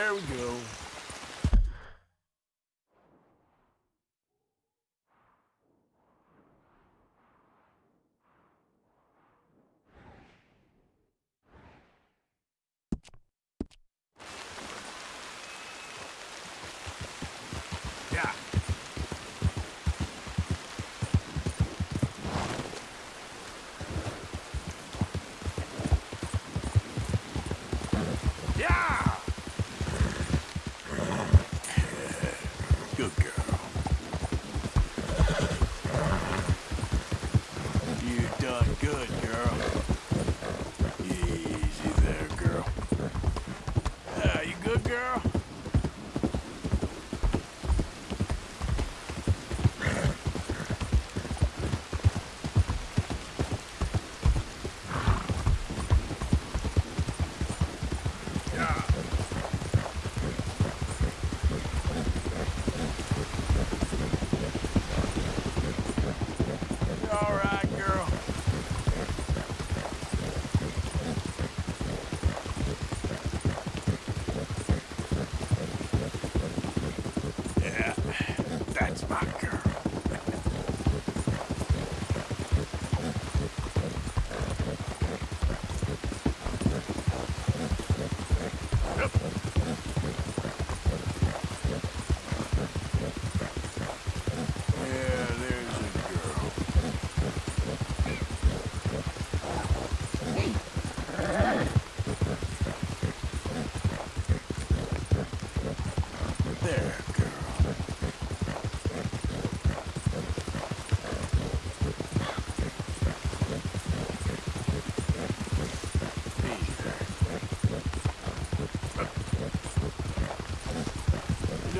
There we go.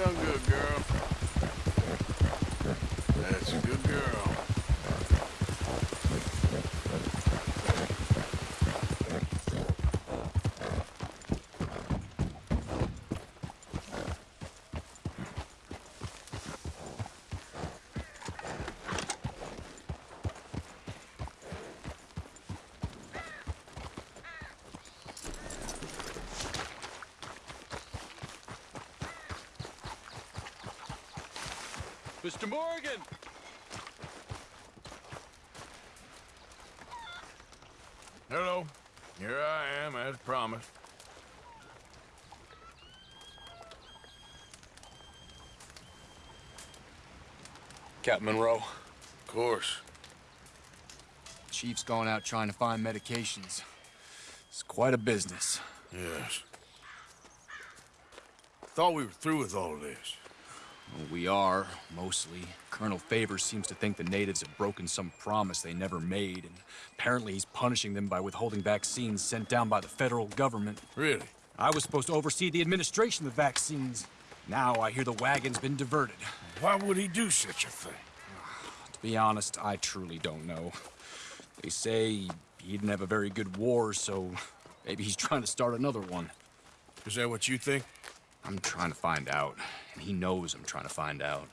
Done good, girl. That's a good girl. Mr. Morgan! Hello. Here I am, as promised. Captain Monroe. Of course. Chief's gone out trying to find medications. It's quite a business. Yes. Thought we were through with all this. Well, we are, mostly. Colonel Favours seems to think the natives have broken some promise they never made, and apparently he's punishing them by withholding vaccines sent down by the federal government. Really? I was supposed to oversee the administration of the vaccines. Now I hear the wagon's been diverted. Why would he do such a thing? To be honest, I truly don't know. They say he didn't have a very good war, so maybe he's trying to start another one. Is that what you think? I'm trying to find out, and he knows I'm trying to find out.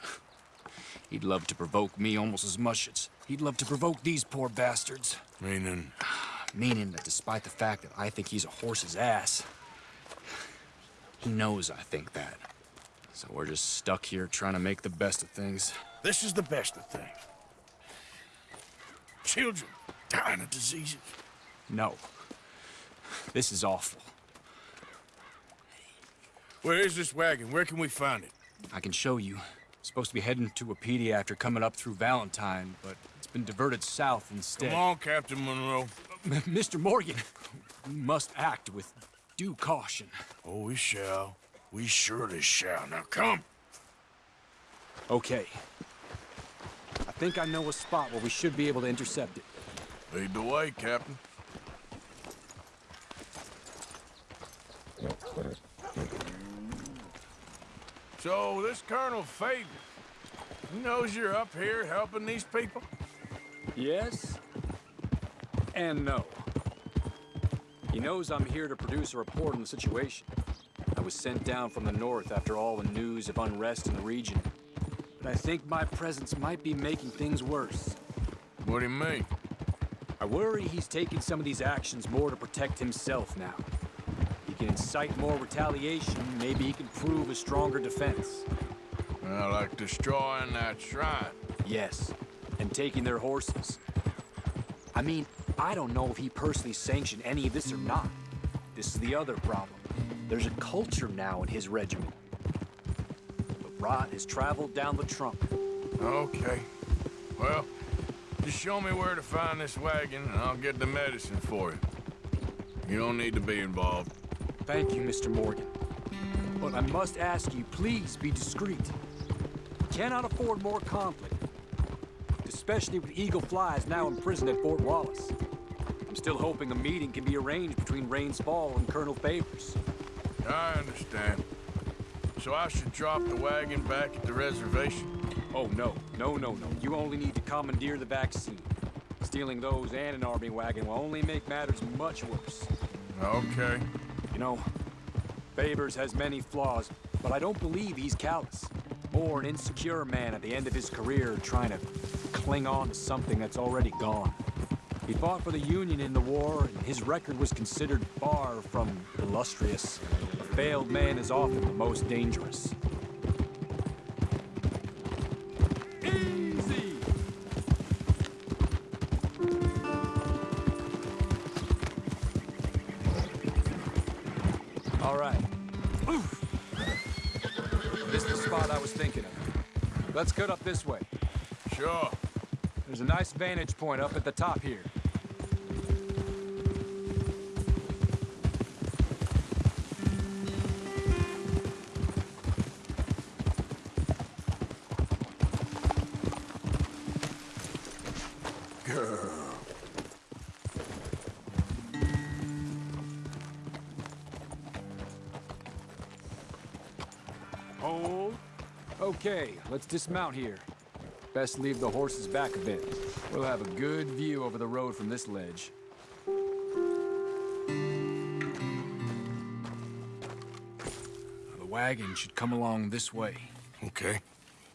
He'd love to provoke me almost as much as he'd love to provoke these poor bastards. Meaning, Meaning that despite the fact that I think he's a horse's ass, he knows I think that. So we're just stuck here trying to make the best of things. this is the best of things. Children dying of diseases. No. This is awful. Where is this wagon? Where can we find it? I can show you. It's supposed to be heading to Wapiti after coming up through Valentine, but it's been diverted south instead. Come on, Captain Monroe. Mr. Morgan, we must act with due caution. Oh, we shall. We surely shall. Now come. Okay. I think I know a spot where we should be able to intercept it. Lead the way, Captain. So, this Colonel Favours, he knows you're up here helping these people? Yes and no. He knows I'm here to produce a report on the situation. I was sent down from the north after all the news of unrest in the region. But I think my presence might be making things worse. What do you mean? I worry he's taking some of these actions more to protect himself now. He can incite more retaliation, maybe he can prove a stronger defense. Well, like destroying that shrine. Yes, and taking their horses. I mean, I don't know if he personally sanctioned any of this or not. This is the other problem. There's a culture now in his regiment. The rot has traveled down the trunk. Okay. Well, just show me where to find this wagon, and I'll get the medicine for you. You don't need to be involved. Thank you, Mr. Morgan. But I must ask you, please be discreet. We cannot afford more conflict. Especially with Eagle Flies now imprisoned at Fort Wallace. I'm still hoping a meeting can be arranged between Rains Fall and Colonel Favours. I understand. So I should drop the wagon back at the reservation? Oh, no. No, no, no. You only need to commandeer the vaccine. Stealing those and an army wagon will only make matters much worse. Okay. You know, Favours has many flaws, but I don't believe he's callous. More an insecure man at the end of his career trying to cling on to something that's already gone. He fought for the Union in the war, and his record was considered far from illustrious. A failed man is often the most dangerous. Easy! All right. This is the spot I was thinking of. Let's cut up this way. Sure. There's a nice vantage point up at the top here. Let's dismount here. Best leave the horses back a bit. We'll have a good view over the road from this ledge. The wagon should come along this way. Okay.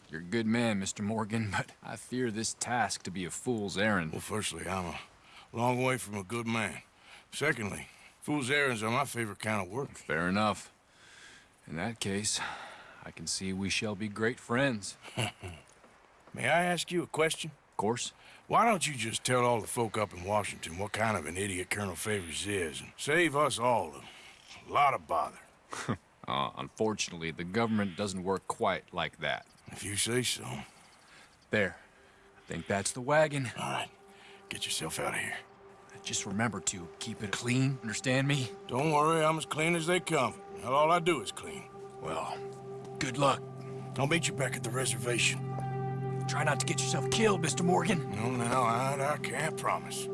You're a good man, Mr. Morgan, but I fear this task to be a fool's errand. Well, firstly, I'm a long way from a good man. Secondly, fool's errands are my favorite kind of work. Fair enough. In that case, I can see we shall be great friends. May I ask you a question? Of course. Why don't you just tell all the folk up in Washington what kind of an idiot Colonel Favours is and save us all a lot of bother? Uh, unfortunately, the government doesn't work quite like that. If you say so. There. I think that's the wagon. All right, get yourself out of here. Just remember to keep it clean, understand me? Don't worry, I'm as clean as they come. All I do is clean. Well, good luck. I'll meet you back at the reservation. Try not to get yourself killed, Mr. Morgan. No, no, I, I can't promise.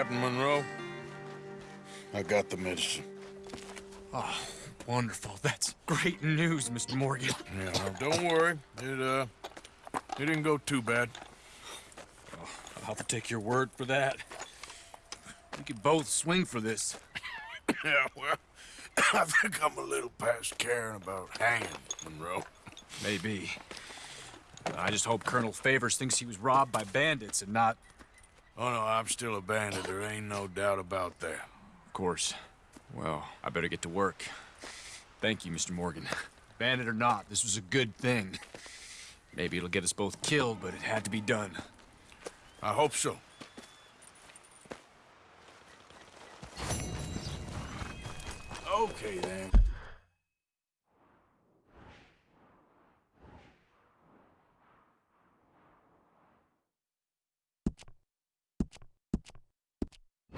Captain Monroe, I got the medicine. Oh, wonderful. That's great news, Mr. Morgan. Yeah, now, don't worry. It, uh, it didn't go too bad. I'll have to take your word for that. We could both swing for this. Yeah, well, I think I'm a little past caring about hanging, Monroe. Maybe. I just hope Colonel Favours thinks he was robbed by bandits and not, Oh, no, I'm still a bandit. There ain't no doubt about that. of course. Well, I better get to work. Thank you, Mr. Morgan. Bandit or not, this was a good thing. Maybe it'll get us both killed, but it had to be done. I hope so. Okay, then.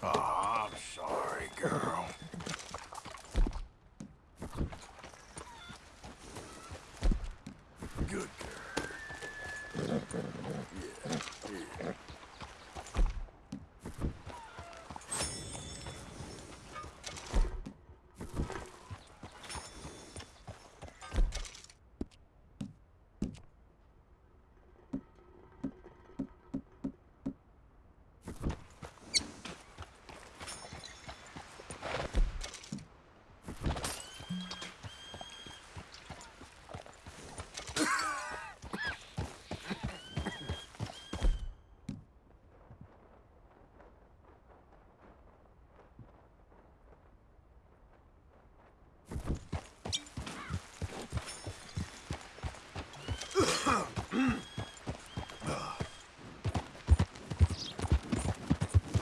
Oh, I'm sorry, girl. Good girl.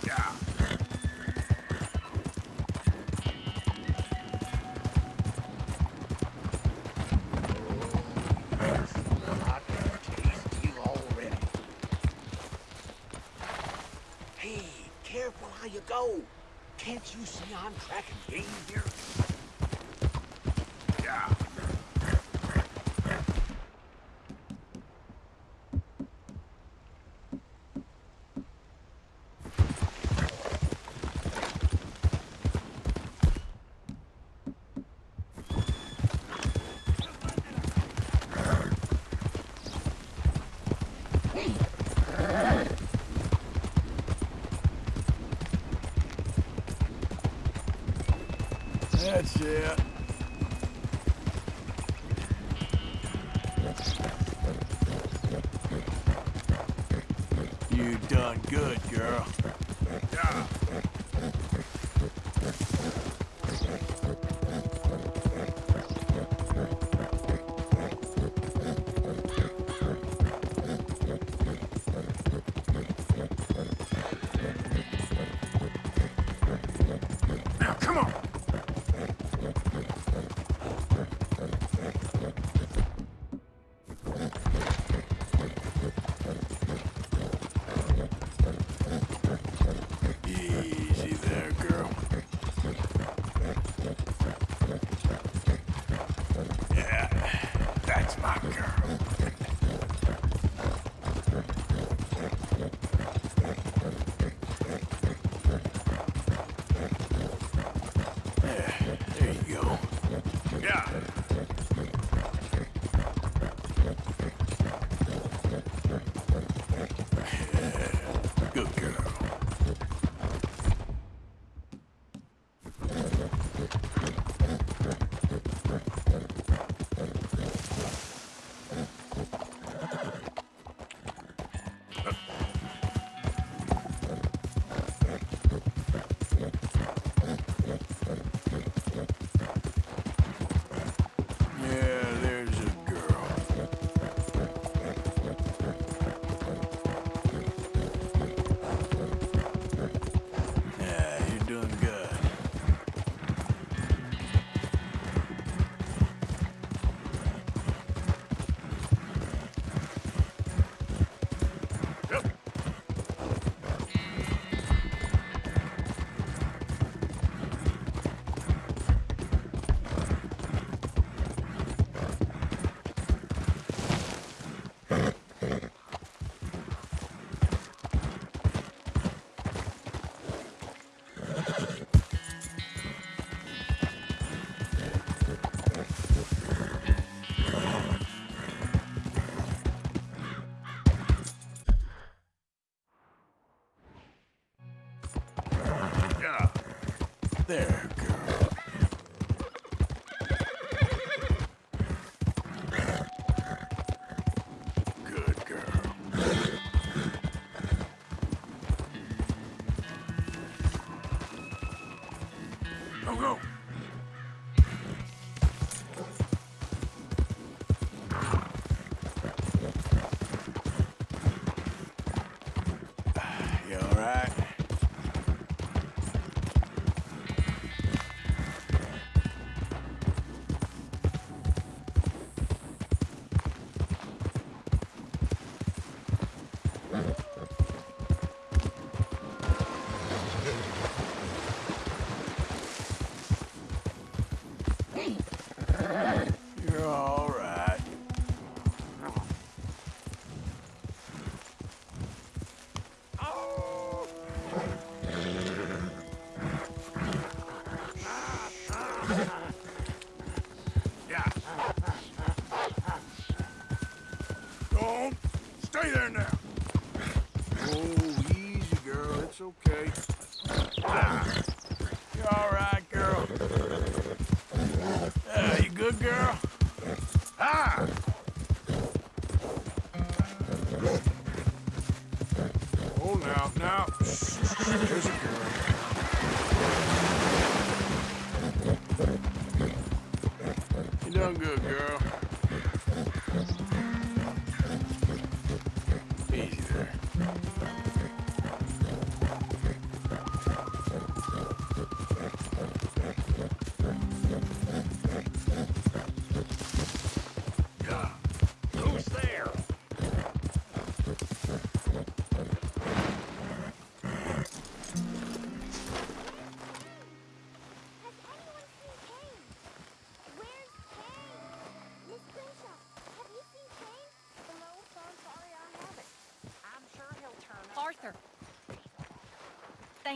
Yeah. I can taste you already. Hey, careful how you go. Can't you see I'm tracking game here? Yeah. That's it.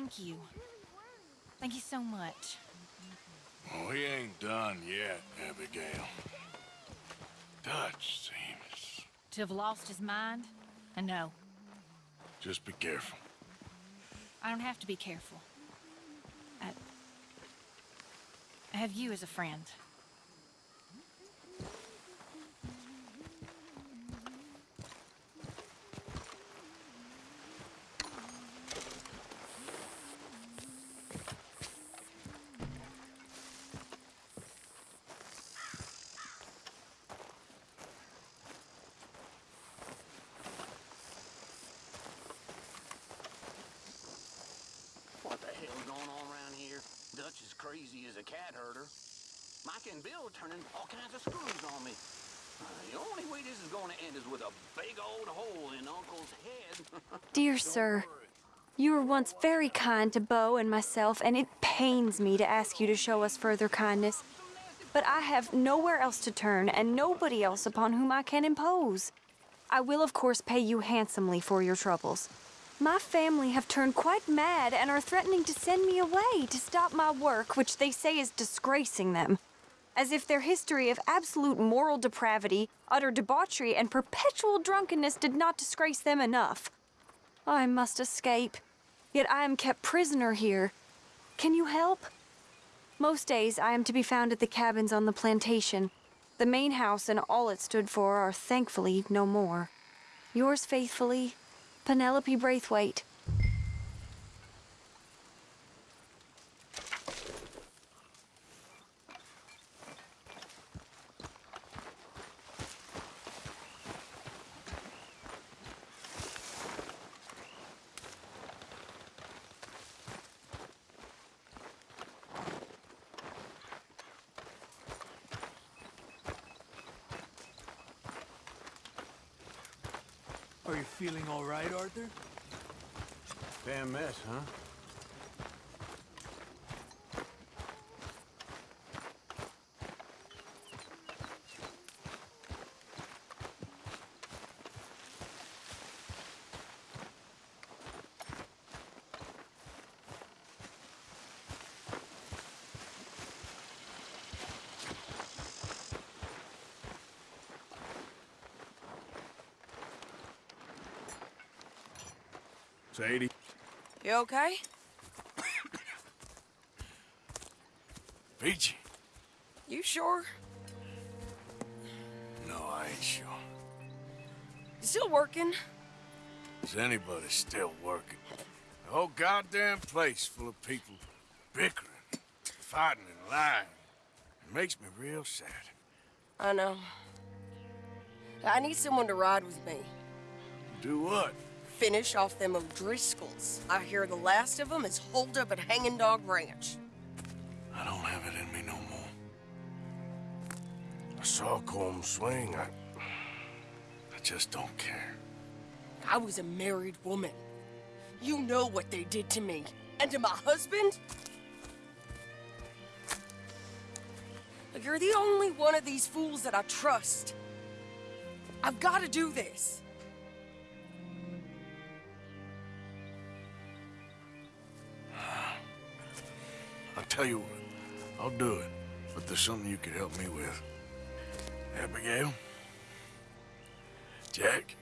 Thank you. Thank you so much. Oh, he ain't done yet, Abigail. Dutch seems. To have lost his mind? Uh, I know. Just be careful. I don't have to be careful. I, I have you as a friend. What the hell's going on around here? Dutch is crazy as a cat herder. Micah and Bill are turning all kinds of screws on me. Uh, the only way this is going to end is with a big old hole in Uncle's head. Dear sir, you were once very kind to Beau and myself, and it pains me to ask you to show us further kindness. But I have nowhere else to turn, and nobody else upon whom I can impose. I will, of course, pay you handsomely for your troubles. My family have turned quite mad and are threatening to send me away to stop my work, which they say is disgracing them. As if their history of absolute moral depravity, utter debauchery, and perpetual drunkenness did not disgrace them enough. I must escape, yet I am kept prisoner here. Can you help? Most days I am to be found at the cabins on the plantation. The main house and all it stood for are thankfully no more. Yours faithfully, Penelope Braithwaite. Are you feeling all right, Arthur? Damn mess, huh? Sadie, You okay? Peachy? You sure? No, I ain't sure. You still working? Is anybody still working? The whole goddamn place full of people bickering, fighting and lying. It makes me real sad. I know. I need someone to ride with me. Do what? Finish off them O'Driscolls. I hear the last of them is holed up at Hanging Dog Ranch. I don't have it in me no more. I saw Colm swing. I... I just don't care. I was a married woman. You know what they did to me. And to my husband? You're the only one of these fools that I trust. I've got to do this. Tell you what. I'll do it. But there's something you could help me with. Abigail? Jack?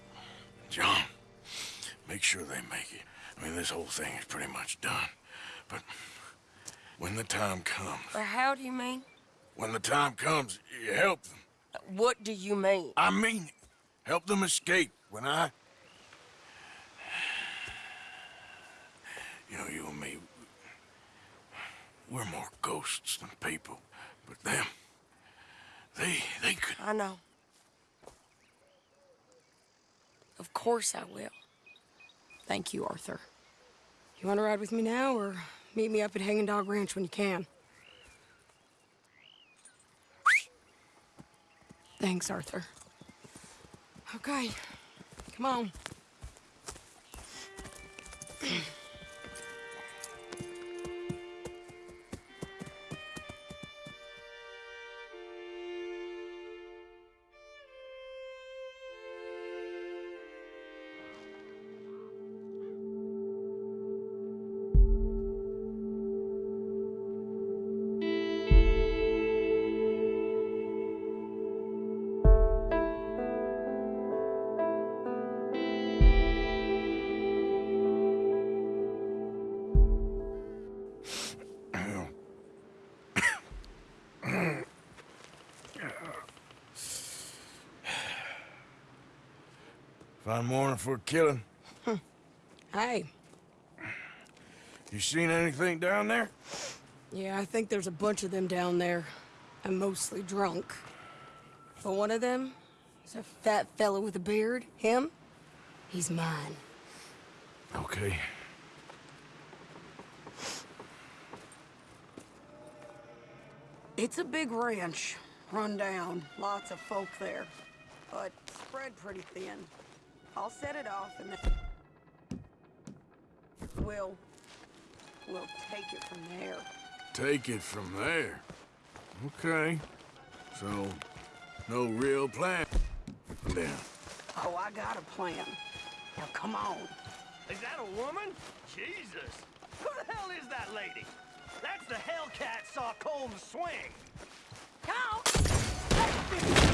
John? Make sure they make it. I mean, this whole thing is pretty much done. But when the time comes, Or how do you mean? when the time comes, you help them. What do you mean? I mean it. Help them escape when I... You know, you and me, we're more ghosts than people. But them, they, they could... I know. Of course I will. Thank you, Arthur. You want to ride with me now, or meet me up at Hanging Dog Ranch when you can? Thanks, Arthur. Okay, come on. Fine morning for a killing. Hey, You seen anything down there? yeah, I think there's a bunch of them down there. I'm mostly drunk. But one of them is a fat fellow with a beard. Him, he's mine. Okay. It's a big ranch, run down, lots of folk there, but spread pretty thin. I'll set it off and then we'll we'll take it from there. Take it from there. Okay. So, no real plan. Then. Oh, I got a plan. Now come on. Is that a woman? Jesus! Who the hell is that lady? That's the Hellcat saw Colm swing. Come!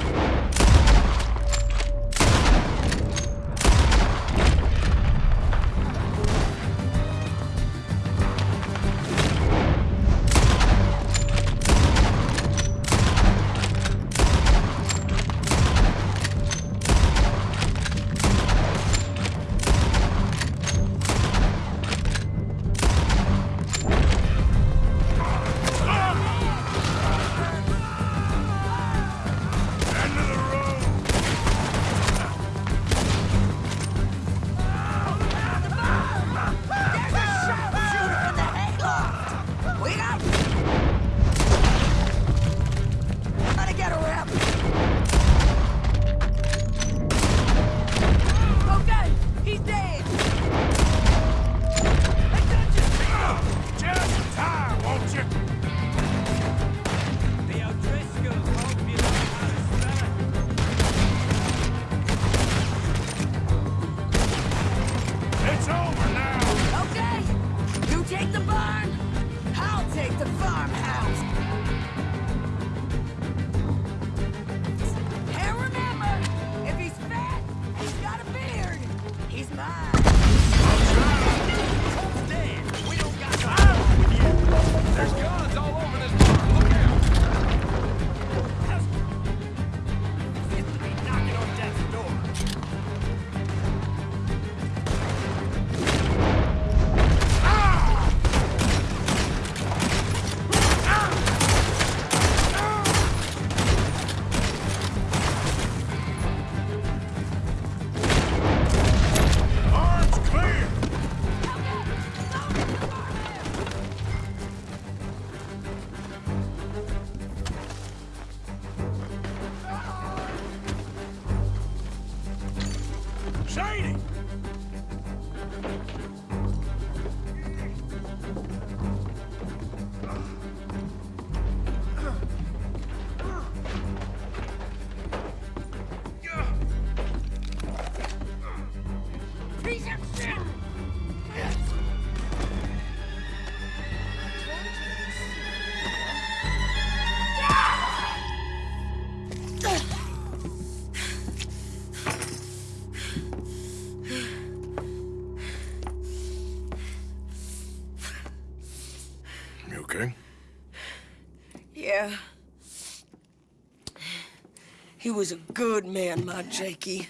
Good man, my Jakey.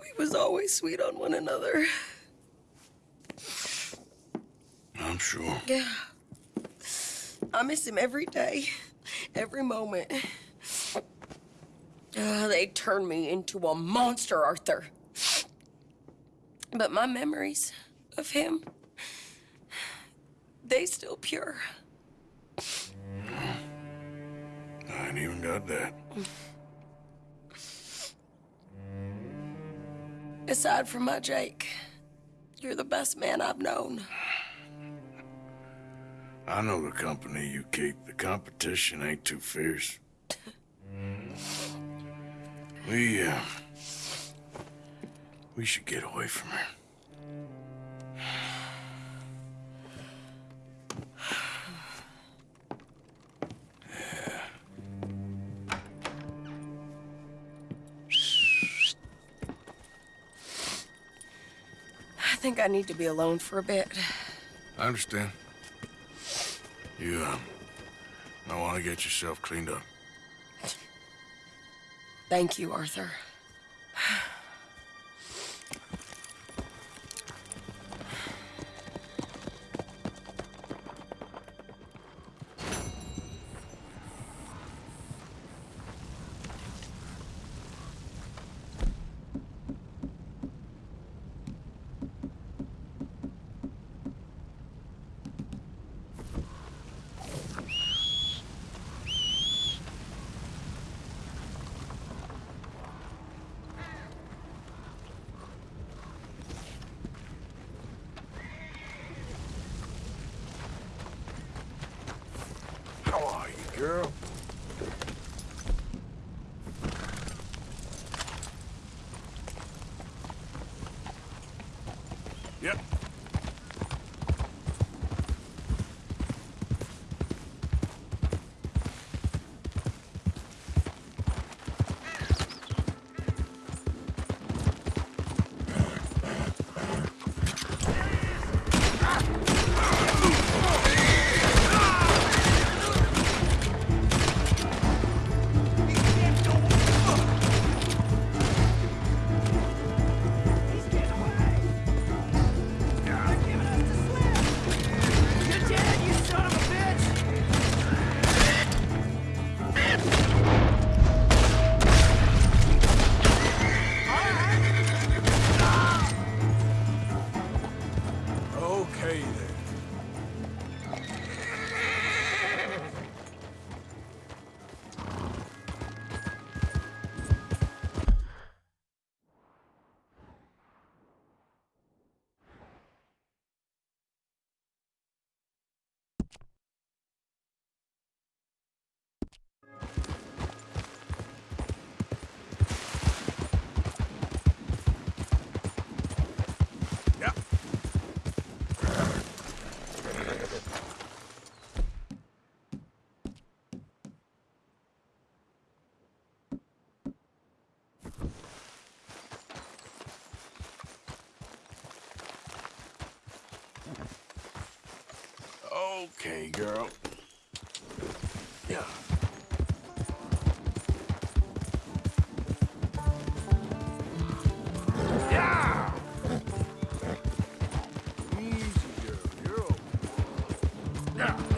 We was always sweet on one another. I'm sure. Yeah. I miss him every day, every moment. Uh, they turned me into a monster, Arthur. But my memories of him, they still pure. I ain't even got that. Aside from my Jake, you're the best man I've known. I know the company you keep. The competition ain't too fierce. We, uh... We should get away from her. Think I need to be alone for a bit. I understand. You, um... I want to get yourself cleaned up. Thank you, Arthur. Okay, girl. Yeah. Yeah!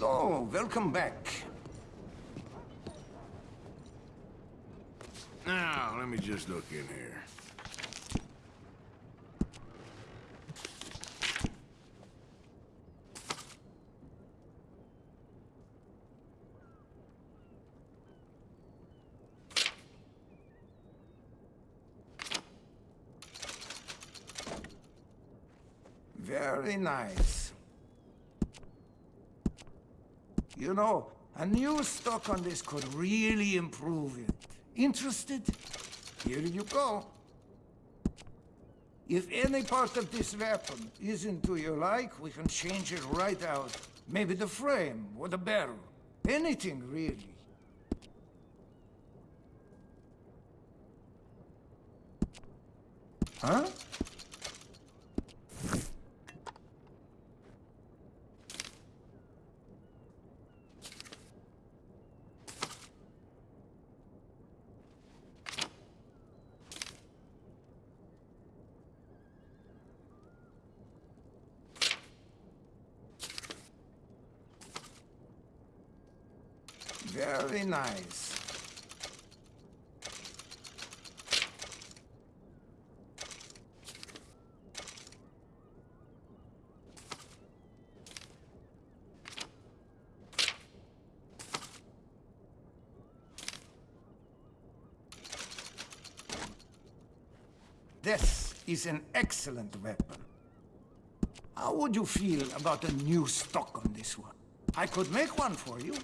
So, welcome back. Now, let me just look in here. Very nice. You know, a new stock on this could really improve it. Interested? Here you go. If any part of this weapon isn't to your like, we can change it right out. Maybe the frame or the barrel. Anything, really. Huh? Very nice. This is an excellent weapon. How would you feel about a new stock on this one? I could make one for you.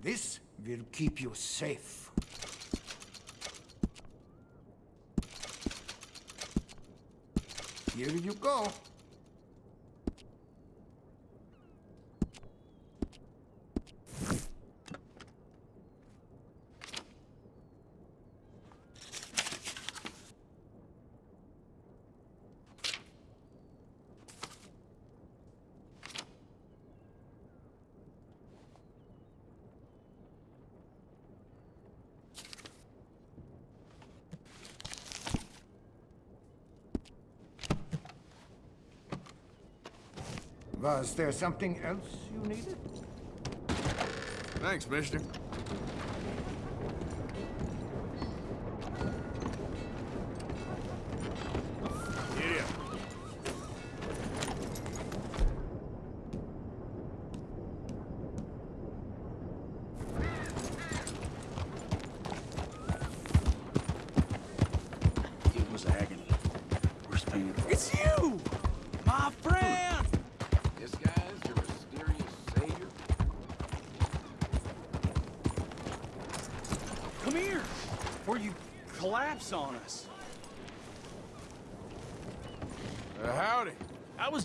This will keep you safe. Here you go. Was there something else you needed? Thanks, mister.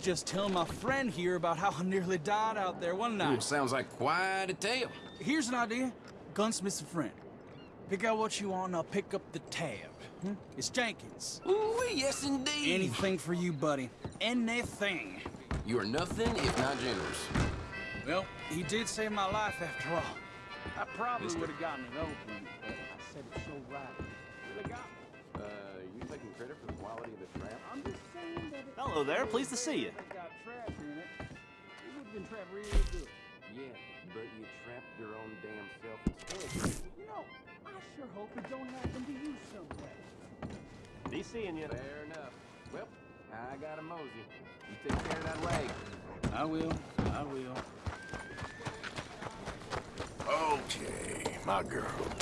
Just telling my friend here about how I nearly died out there one night. sounds like quite a tale. Here's an idea. Gunsmith's a friend. Pick out what you want and I'll pick up the tab. Hmm? It's Jenkins. Ooh, yes indeed. Anything for you, buddy. Anything. You are nothing if not generous. Well, he did save my life after all. I probably would have gotten it open, but I said it so right. Would've got me. Uh, you taking credit for the quality of the trap? I'm just saying that it Hello there, pleased to see you. It's got trap in it. It would have been trapped real good. Yeah, but you trapped your own damn self instead. You know, I sure hope it don't happen to you someday. Be seeing you. Fair enough. Well, I got a mosey. You take care of that leg. I will. I will. Okay, my girl.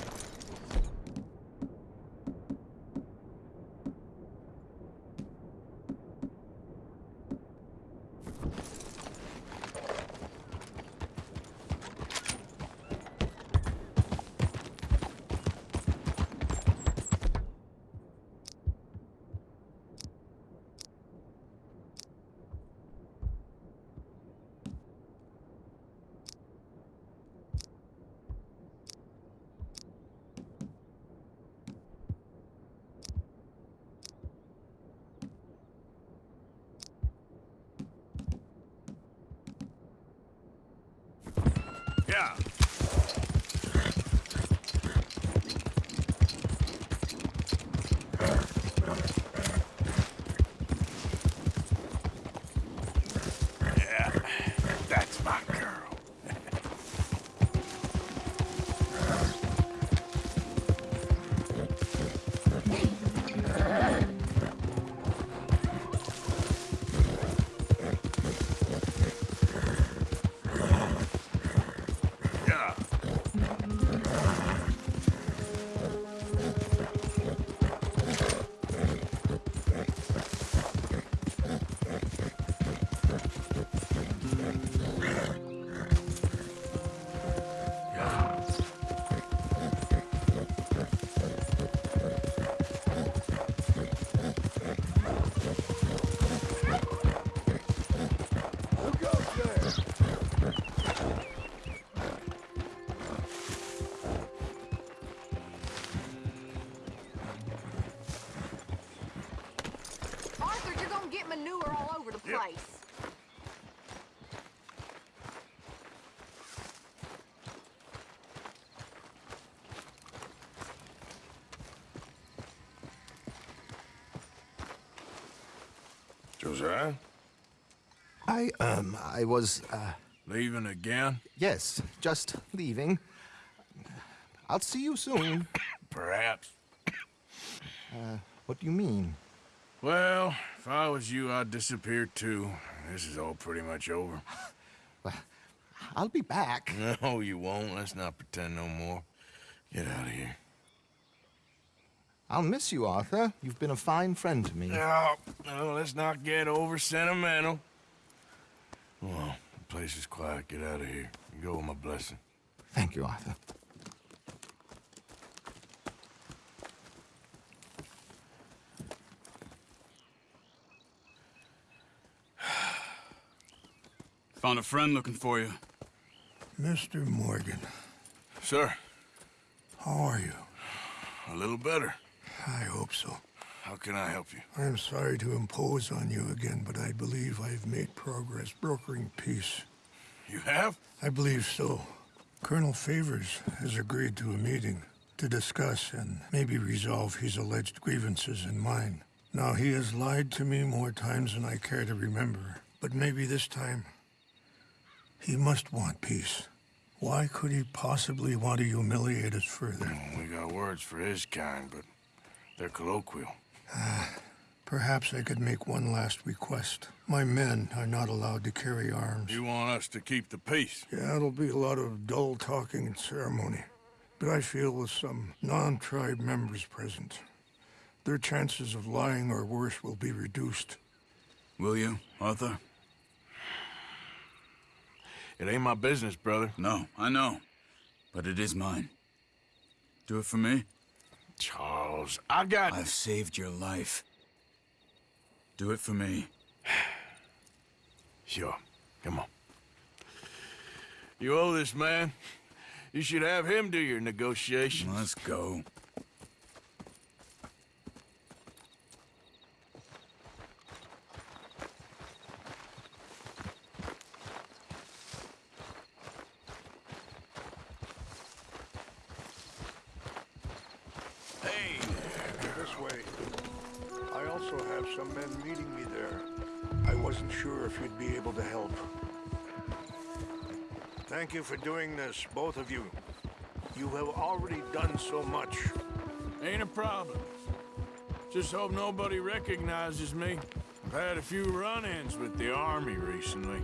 Josiah? I, um, I was, uh... Leaving again? Yes, just leaving. I'll see you soon. Perhaps. Uh, what do you mean? Well, if I was you, I'd disappear too. This is all pretty much over. Well, I'll be back. No, you won't. Let's not pretend no more. Get out of here. I'll miss you, Arthur. You've been a fine friend to me. No, no, let's not get over sentimental. Well, the place is quiet. Get out of here. You go with my blessing. Thank you, Arthur. Found a friend looking for you. Mr. Morgan, Sir, how are you? a little better. I hope so. How can I help you? I'm sorry to impose on you again, but I believe I've made progress brokering peace. You have? I believe so. Colonel Favours has agreed to a meeting to discuss and maybe resolve his alleged grievances and mine. Now, he has lied to me more times than I care to remember, but maybe this time he must want peace. Why could he possibly want to humiliate us further? Hmm, we got words for his kind, but they're colloquial. Perhaps I could make one last request. My men are not allowed to carry arms. You want us to keep the peace? Yeah, it'll be a lot of dull talking and ceremony. But I feel with some non-tribe members present, their chances of lying or worse will be reduced. Will you, Arthur? It ain't my business, brother. No, I know. But it is mine. Do it for me? Charles, I got... I've saved your life. Do it for me. Sure. Come on. You owe this man. You should have him do your negotiations. Let's go. Hey! This way. I also have meeting me there. I wasn't sure if you'd be able to help. Thank you for doing this, both of you. You have already done so much. Ain't a problem. Just hope nobody recognizes me. I've had a few run-ins with the army recently.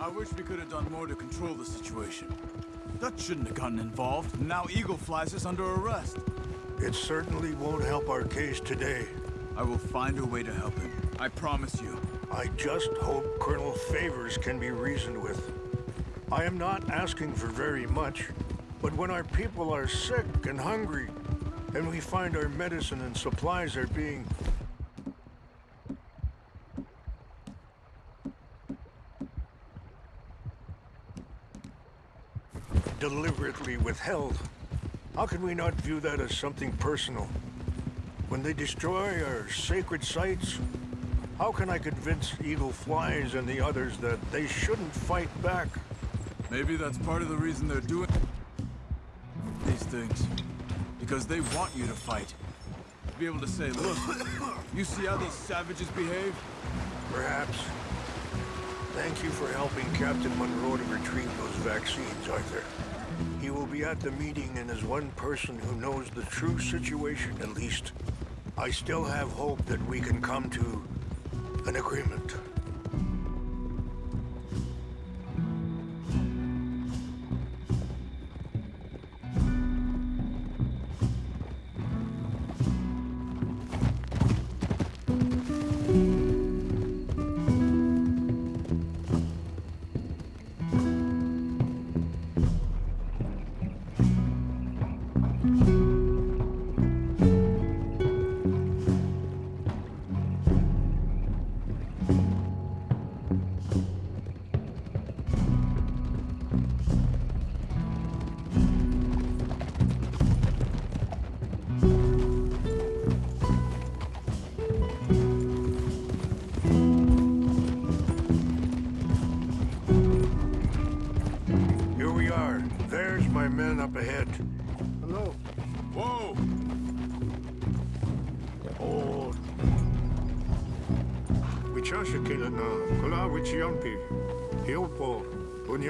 I wish we could have done more to control the situation. Dutch shouldn't have gotten involved. Now Eagle Flies us under arrest. It certainly won't help our case today. I will find a way to help him. I promise you. I just hope Colonel Favours can be reasoned with. I am not asking for very much, but when our people are sick and hungry, and we find our medicine and supplies are being deliberately withheld, how can we not view that as something personal? When they destroy our sacred sites, how can I convince Eagle Flies and the others that they shouldn't fight back? Maybe that's part of the reason they're doing these things. Because they want you to fight. To be able to say, look, you see how these savages behave? Perhaps. Thank you for helping Captain Monroe to retrieve those vaccines, Arthur. He will be at the meeting and is one person who knows the true situation, at least. I still have hope that we can come to an agreement.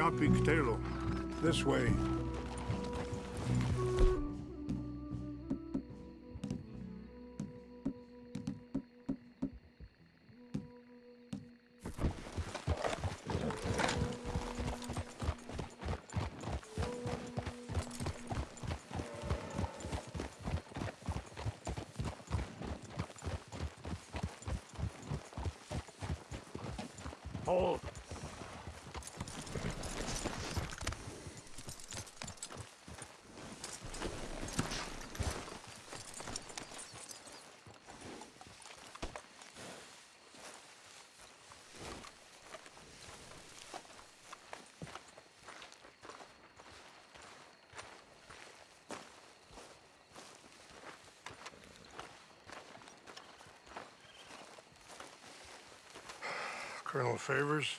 Unyapi ktelo. This way. Hold. Colonel Favours,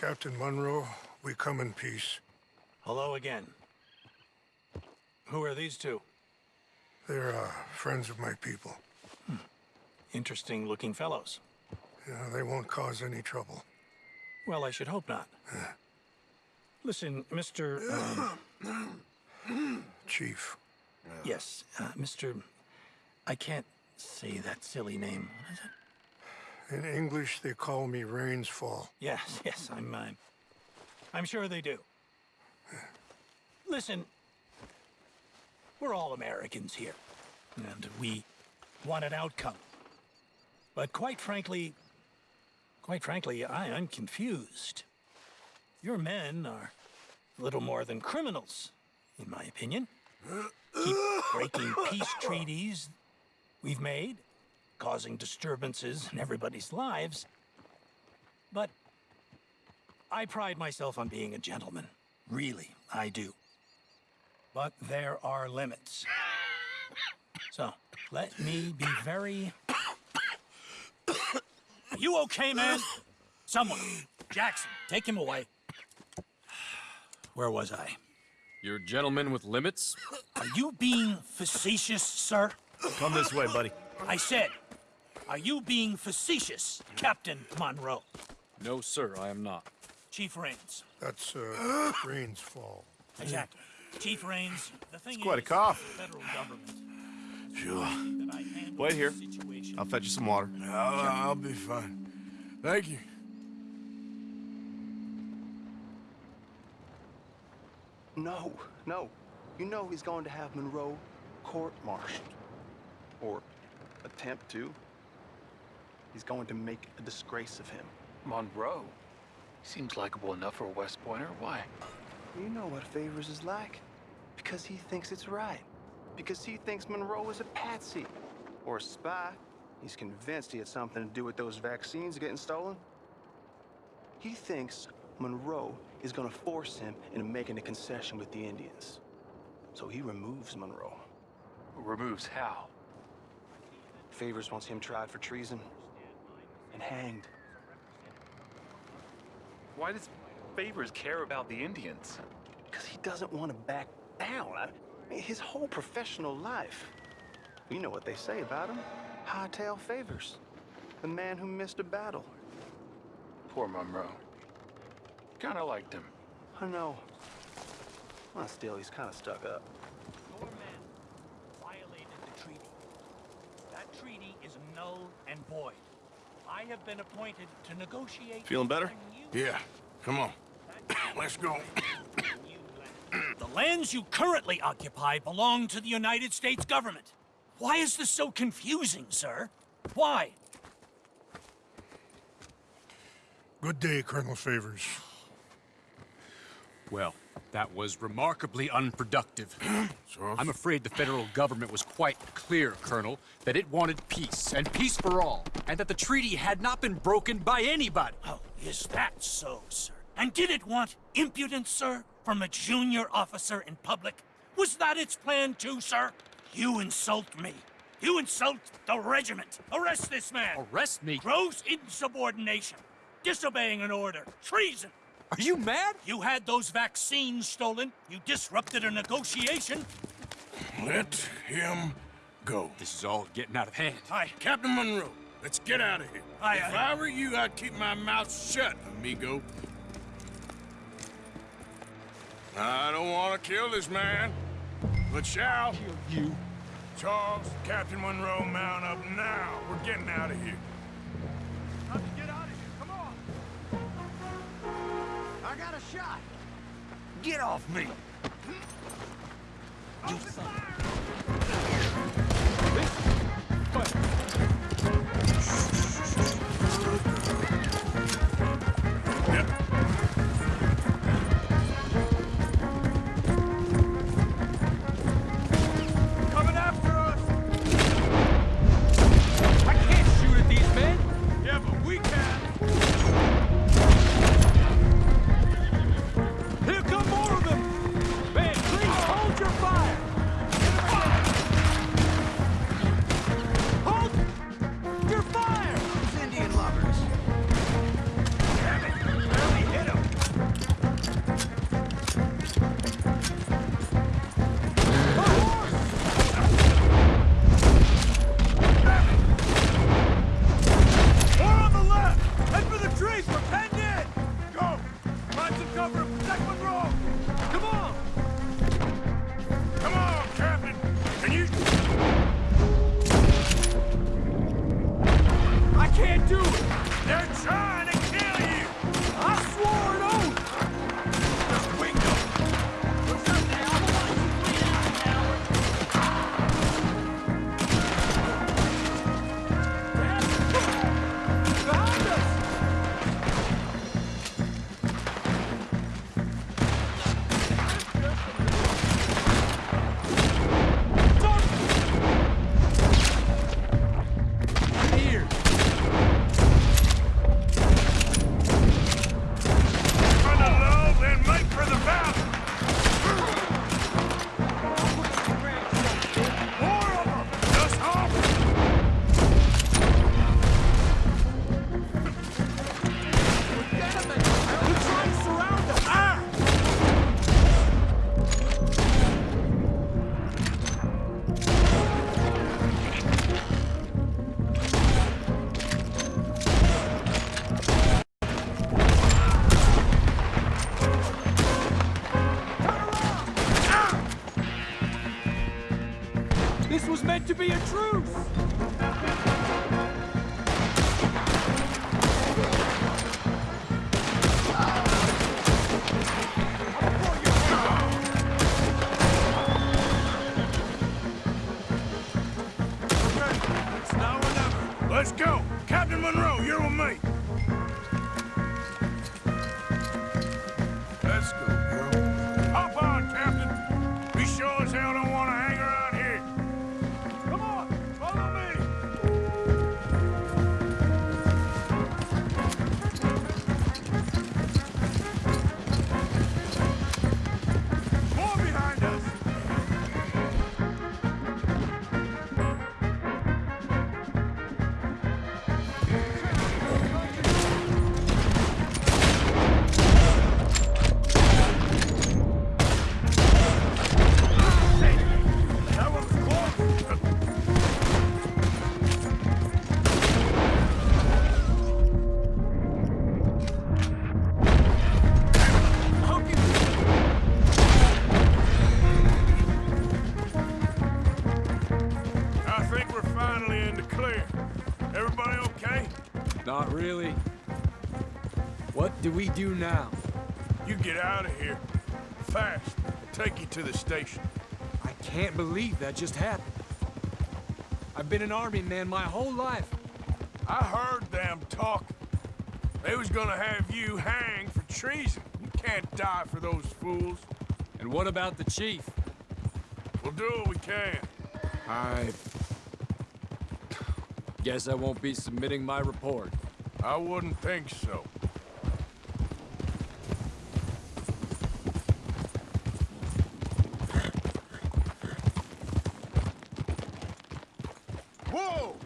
Captain Monroe, we come in peace. Hello again. Who are these two? They're uh, friends of my people. Interesting looking fellows. Yeah, they won't cause any trouble. Well, I should hope not. Listen, Mr. um, Chief. yes, uh, Mr. I can't say that silly name. What is it? In English, they call me Rains Fall. Yes, yes, I'm, uh, I'm sure they do. Listen, we're all Americans here, and we want an outcome. But quite frankly, quite frankly, I, I'm confused. Your men are little more than criminals, in my opinion. Keep breaking peace treaties we've made, causing disturbances in everybody's lives. But I pride myself on being a gentleman. Really, I do. But there are limits. So, let me be very... Are you okay, man? Someone. Jackson, take him away. Where was I? You're a gentleman with limits? Are you being facetious, sir? Come this way, buddy. I said, are you being facetious, Captain Monroe? No, sir, I am not. Chief Rains. That's uh, Rains Fall. Exactly. Chief Rains, the thing It's quite a is, cough. the federal government Sure. that I handle Wait here. I'll fetch you some water. I'll, I'll be fine. Thank you. No, no. You know he's going to have Monroe court-martialed. Or attempt to. He's going to make a disgrace of him. Monroe? Seems likable enough for a West Pointer. Why? You know what Favours is like. Because he thinks it's right. Because he thinks Monroe is a patsy. Or a spy. He's convinced he had something to do with those vaccines getting stolen. He thinks Monroe is gonna force him into making a concession with the Indians. So he removes Monroe. Removes how? Favours wants him tried for treason and hanged. Why does Favours care about the Indians? Because he doesn't want to back down. I mean, his whole professional life. You know what they say about him. Hightail Favours. The man who missed a battle. Poor Monroe. Kinda liked him. I know. Well, still, he's kind of stuck up. Your men violated the treaty. That treaty is null and void. I have been appointed to negotiate... Feeling better? Yeah, come on. Let's go. The lands you currently occupy belong to the United States government. Why is this so confusing, sir? Why? Good day, Colonel Favours. Well, that was remarkably unproductive. I'm afraid the federal government was quite clear, Colonel, that it wanted peace, and peace for all, and that the treaty had not been broken by anybody. Oh, is that so, sir? And did it want impudence, sir, from a junior officer in public? Was that its plan too, sir? You insult me. You insult the regiment. Arrest this man. Arrest me? Gross insubordination. Disobeying an order. Treason. Are you mad? You had those vaccines stolen. You disrupted a negotiation. Let him go. This is all getting out of hand. Hi, Captain Monroe. Let's get out of here. Aye, if aye. I were you, I'd keep my mouth shut, amigo. I don't want to kill this man, but shall. Kill you? Charles, Captain Monroe, mount up now. We're getting out of here. I got a shot. Get off me. Open fire! Be a truce! We do now? You get out of here. Fast. Take you to the station. I can't believe that just happened. I've been an army man my whole life. I heard them talking. They was gonna have you hanged for treason. You can't die for those fools. And what about the chief? We'll do what we can. I... Guess I won't be submitting my report. I wouldn't think so. Whoa!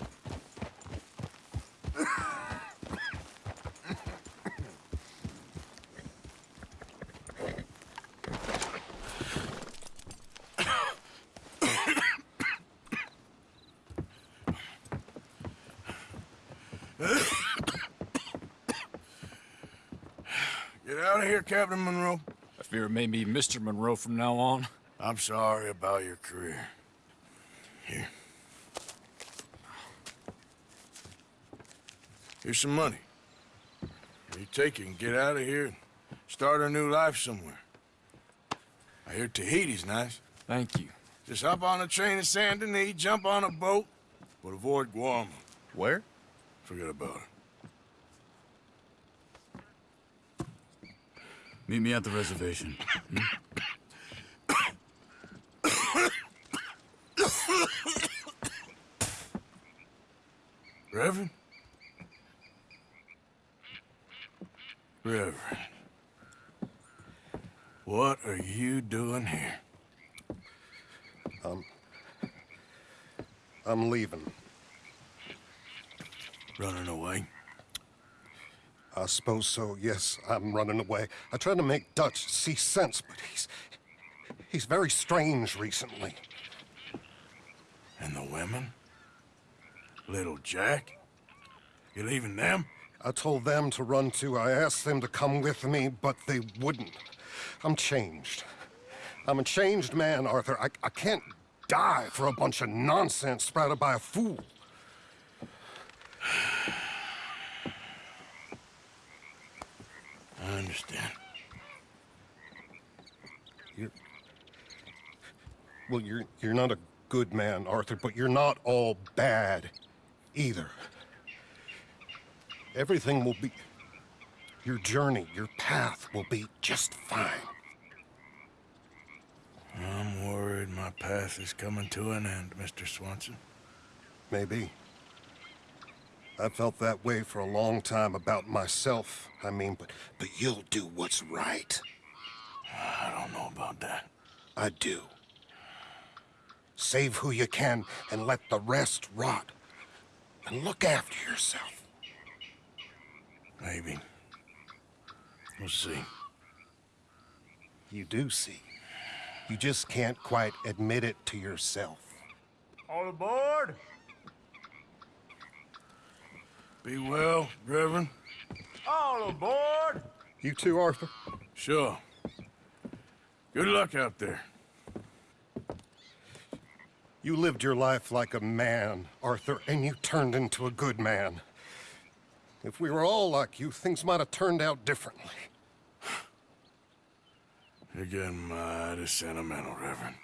here, Captain Monroe? I fear it may be Mr. Monroe from now on. I'm sorry about your career. Here. Here's some money. You take it and get out of here and start a new life somewhere. I hear Tahiti's nice. Thank you. Just hop on a train to Saint Denis, jump on a boat, but avoid Guam. Where? Forget about it. Meet me at the reservation. hmm? Reverend? Reverend. What are you doing here? Um, I'm leaving. Running away? I suppose so, yes. I'm running away. I tried to make Dutch see sense, but he's... He's very strange recently. And the women? Little Jack? You leaving them? I told them to run too. I asked them to come with me, but they wouldn't. I'm changed. I'm a changed man, Arthur. I, I can't die for a bunch of nonsense sprouted by a fool. I understand. You're... Well, you're, you're not a good man, Arthur, but you're not all bad either. Everything will be... Your journey, your path will be just fine. I'm worried my path is coming to an end, Mr. Swanson. Maybe. I felt that way for a long time about myself, I mean, but, but you'll do what's right. I don't know about that. I do. Save who you can and let the rest rot. And look after yourself. Maybe. We'll see. You do see. You just can't quite admit it to yourself. All aboard! Be well, Reverend. All aboard! You too, Arthur? Sure. Good luck out there. You lived your life like a man, Arthur, and you turned into a good man. If we were all like you, things might have turned out differently. You're getting mighty sentimental, Reverend.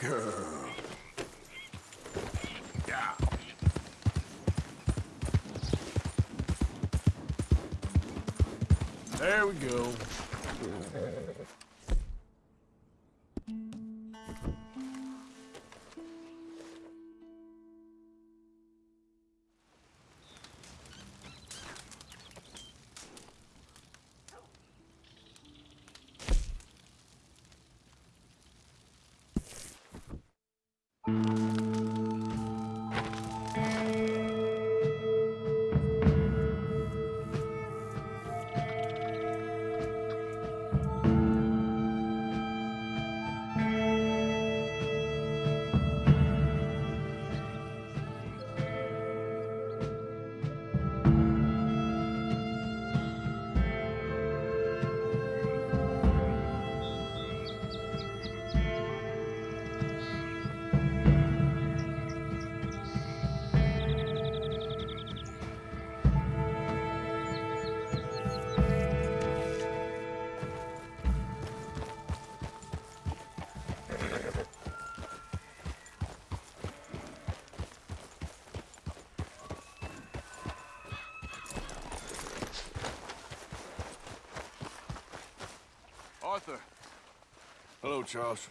Girl. There we go. Charles.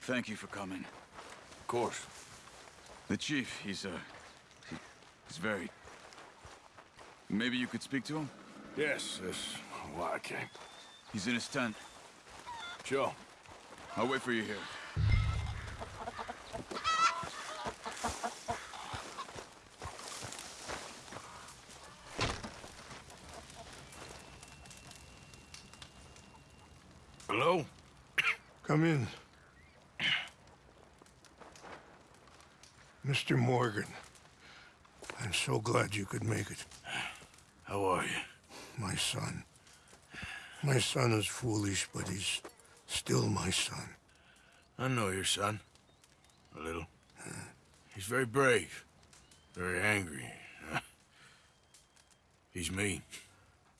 Thank you for coming. Of course. The chief, he's, uh... He, he's very... Maybe you could speak to him? Yes, that's why I came. He's in his tent. Sure. I'll wait for you here. Hello? Come in. Mr. Morgan, I'm so glad you could make it. How are you? My son. My son is foolish, but he's still my son. I know your son. A little. He's very brave. Very angry. He's mean.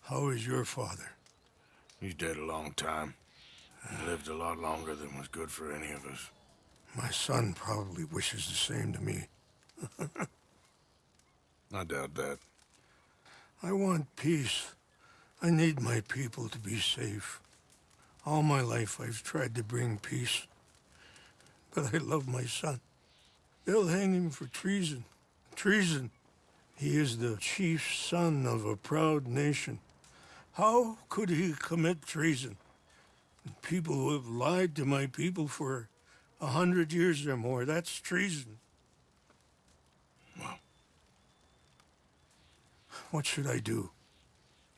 How is your father? He's dead a long time. He lived a lot longer than was good for any of us. My son probably wishes the same to me. I doubt that. I want peace. I need my people to be safe. All my life I've tried to bring peace. But I love my son. They'll hang him for treason. Treason. He is the chief son of a proud nation. How could he commit treason? People who have lied to my people for a hundred years or more, that's treason. Well. What should I do?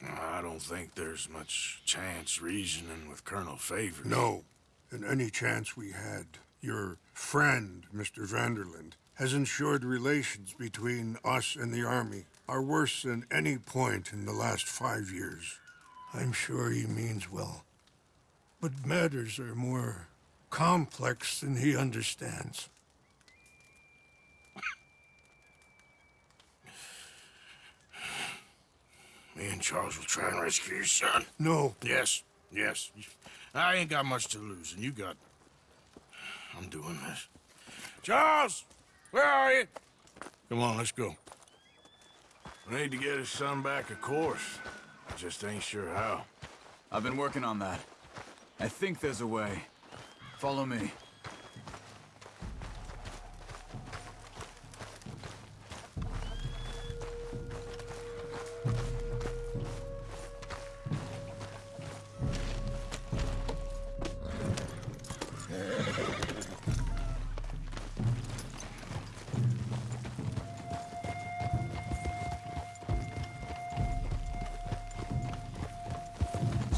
I don't think there's much chance reasoning with Colonel Favours. No. And any chance we had, your friend, Mr. van der Linde, has ensured relations between us and the Army are worse than any point in the last five years. I'm sure he means well. But matters are more complex than he understands. Me and Charles will try and rescue your son. No. Yes, yes. I ain't got much to lose, and you got... I'm doing this. Charles! Where are you? Come on, let's go. We need to get his son back, of course. I just ain't sure how. I've been working on that. I think there's a way. Follow me.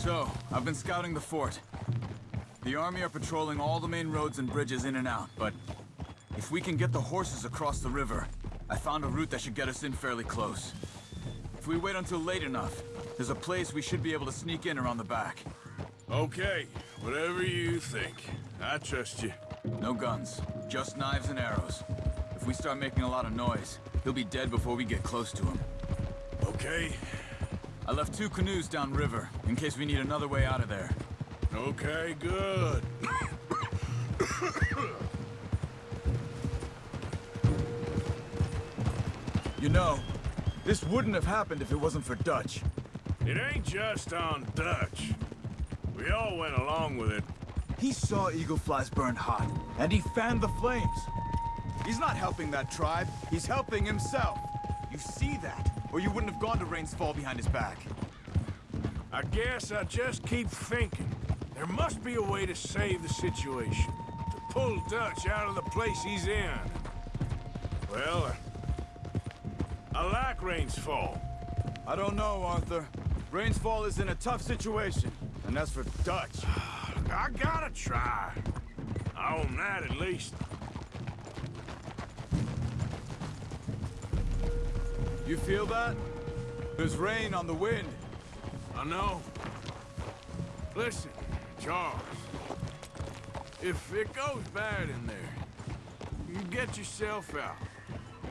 So, I've been scouting the fort. The army are patrolling all the main roads and bridges in and out, but if we can get the horses across the river, I found a route that should get us in fairly close. If we wait until late enough, there's a place we should be able to sneak in around the back. Okay, whatever you think. I trust you. No guns, just knives and arrows. If we start making a lot of noise, he'll be dead before we get close to him. Okay. I left two canoes downriver, in case we need another way out of there. Okay, good. You know, this wouldn't have happened if it wasn't for Dutch. It ain't just on Dutch. We all went along with it. He saw Eagle Flies burned hot, and he fanned the flames. He's not helping that tribe, he's helping himself. You see that, or you wouldn't have gone to Rains Fall behind his back. I guess I just keep thinking. There must be a way to save the situation. To pull Dutch out of the place he's in. Well, I like Rains Fall. I don't know, Arthur. Rains Fall is in a tough situation, and that's for Dutch. I gotta try. I own that at least. You feel that? There's rain on the wind. I know. Listen, Charles. If it goes bad in there, you get yourself out.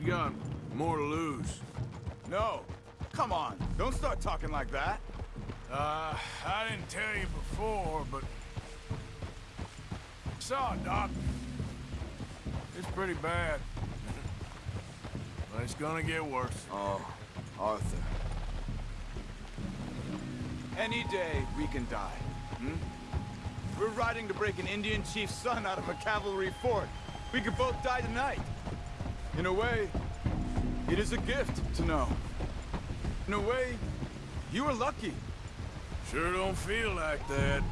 You got more to lose. No. Come on. Don't start talking like that. Uh, I didn't tell you before, but... I saw a doctor. It's pretty bad. But it's gonna get worse. Oh, Arthur. Any day we can die, hmm? We're riding to break an Indian chief's son out of a cavalry fort. We could both die tonight. In a way, it is a gift to know. In a way, you were lucky. Sure don't feel like that.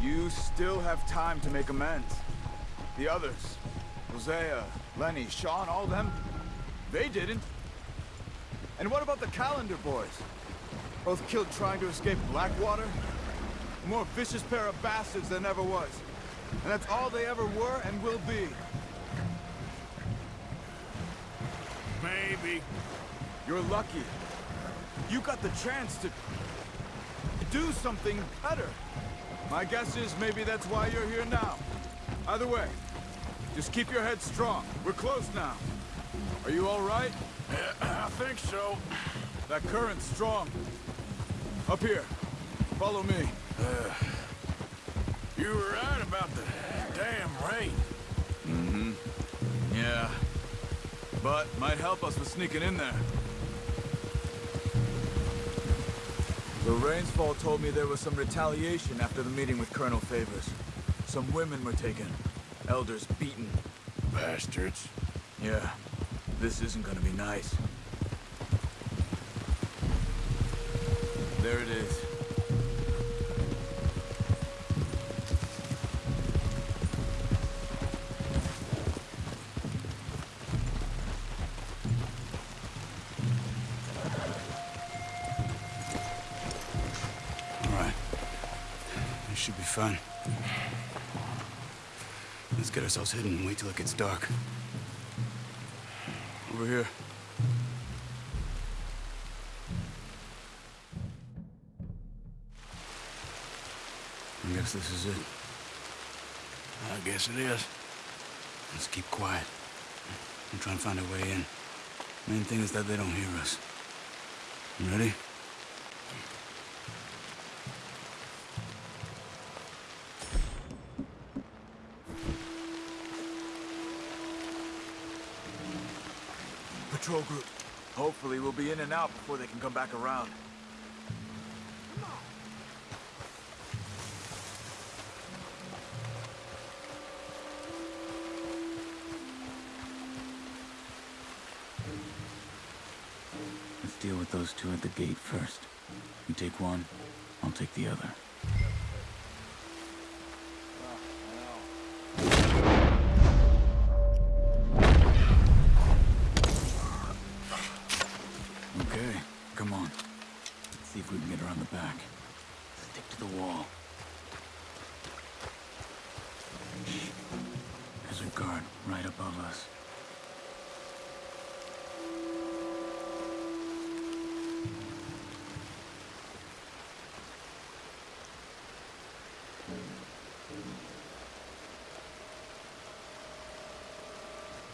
You still have time to make amends. The others, Hosea, Lenny, Sean, all them, they didn't. And what about the Callander boys? Both killed trying to escape Blackwater? A more vicious pair of bastards than ever was. And that's all they ever were and will be. Maybe. You're lucky. You got the chance to... to do something better. My guess is maybe that's why you're here now. Either way, just keep your head strong. We're close now. Are you all right? I think so. That current's strong. Up here. Follow me. Uh, you were right about the damn rain. Mm-hmm. Yeah. But might help us with sneaking in there. The Rains Fall told me there was some retaliation after the meeting with Colonel Favours. Some women were taken. Elders beaten. Bastards. Yeah. This isn't gonna be nice. There it is. All right. This should be fun. Let's get ourselves hidden and wait till it gets dark. Over here. I guess this is it. I guess it is. Let's keep quiet. And try and find a way in. Main thing is that they don't hear us. You ready? Be in and out before they can come back around. Let's deal with those two at the gate first. You take one, I'll take the other.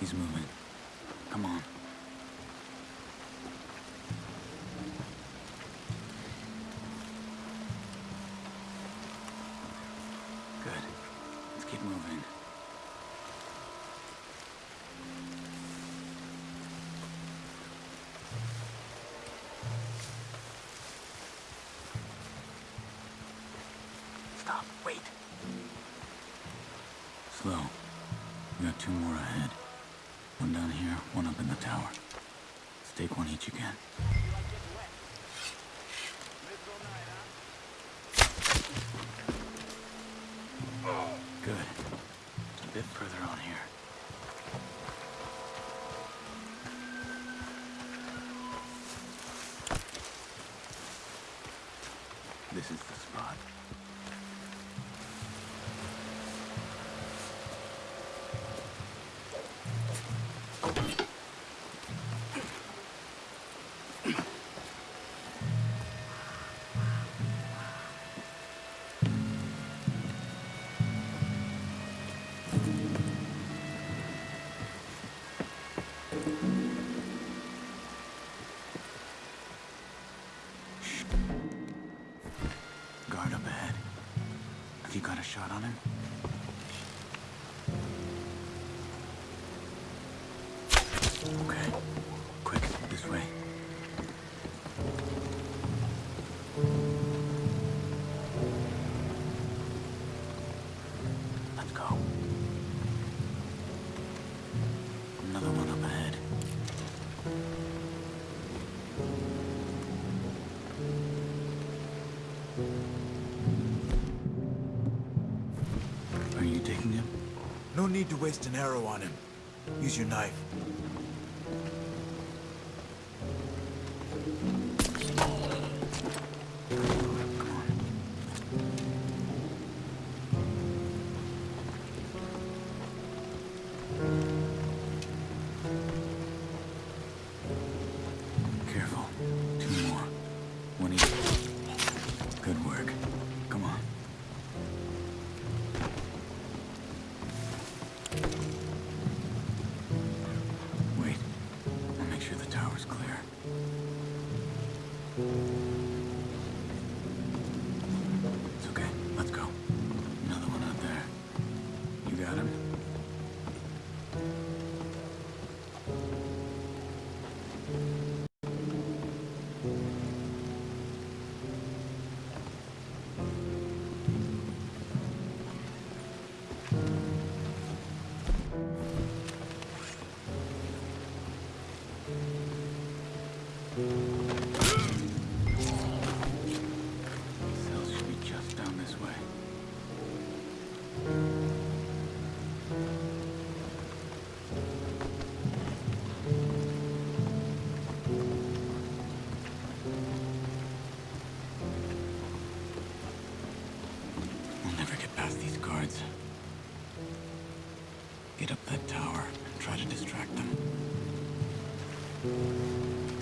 He's moving. Come on. You got a shot on him? Need to waste an arrow on him. Use your knife.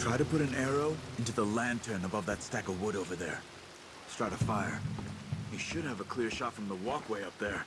Try to put an arrow into the lantern above that stack of wood over there. Start a fire. You should have a clear shot from the walkway up there.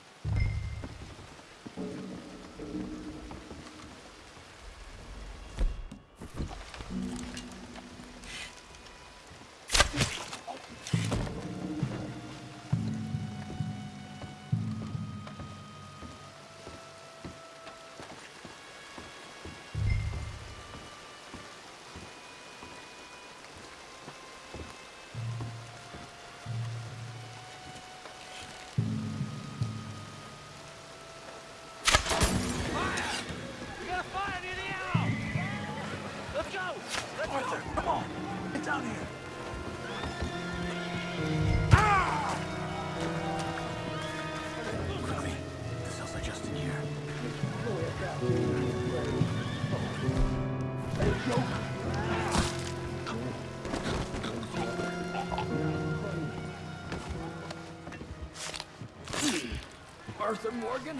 Arthur Morgan?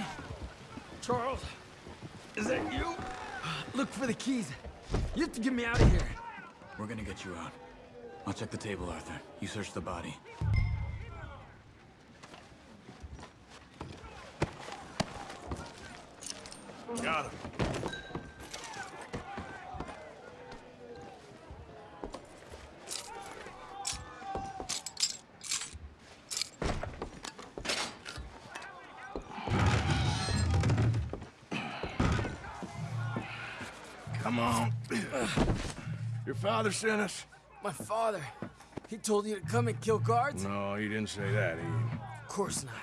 Charles? Is that you? Look for the keys. You have to get me out of here. We're gonna get you out. I'll check the table, Arthur. You search the body. Come on. Your father sent us? My father. He told you to come and kill guards? No, he didn't say that. He... Of course not.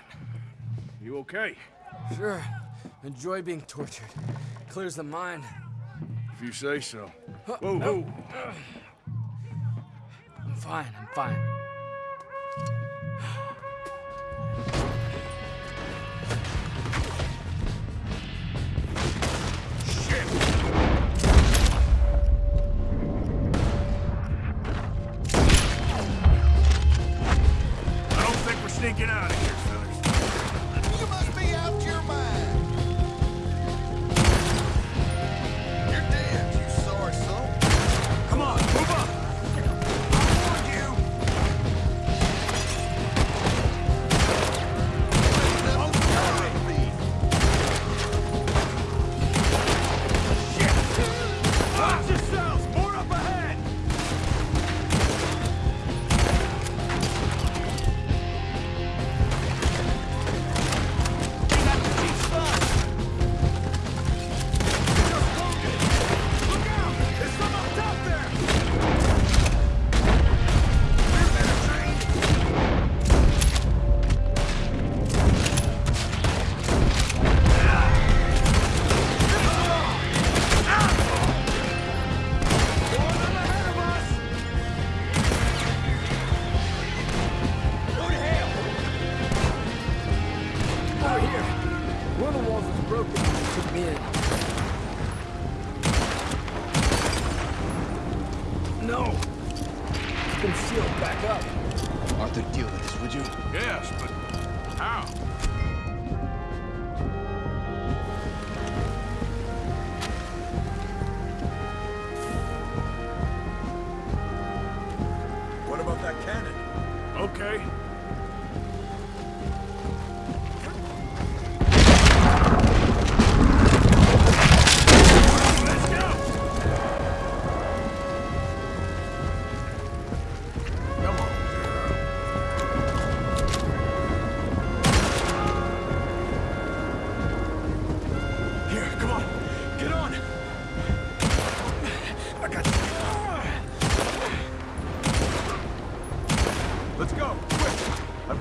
You okay? Sure. Enjoy being tortured. Clears the mind. If you say so. Huh, Whoa, no. whoa. I'm fine, I'm fine.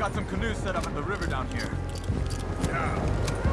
Got some canoes set up at the river down here. Yeah.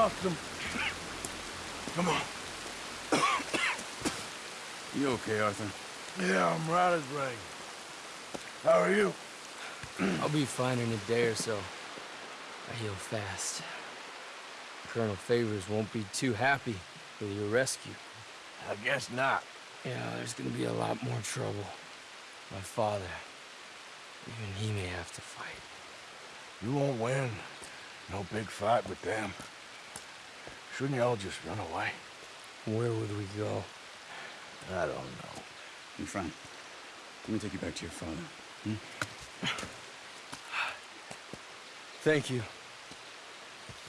Awesome. Come on. You okay, Arthur? Yeah, I'm right as rain. How are you? I'll be fine in a day or so. I heal fast. Colonel Favours won't be too happy with your rescue. I guess not. Yeah, there's gonna be a lot more trouble. My father, even he may have to fight. You won't win. No big fight with them. Shouldn't y'all just run away? Where would we go? I don't know. Hey, Frank, let me take you back to your father. Hmm? Thank you.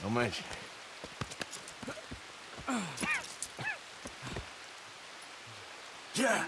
No mention. Yeah.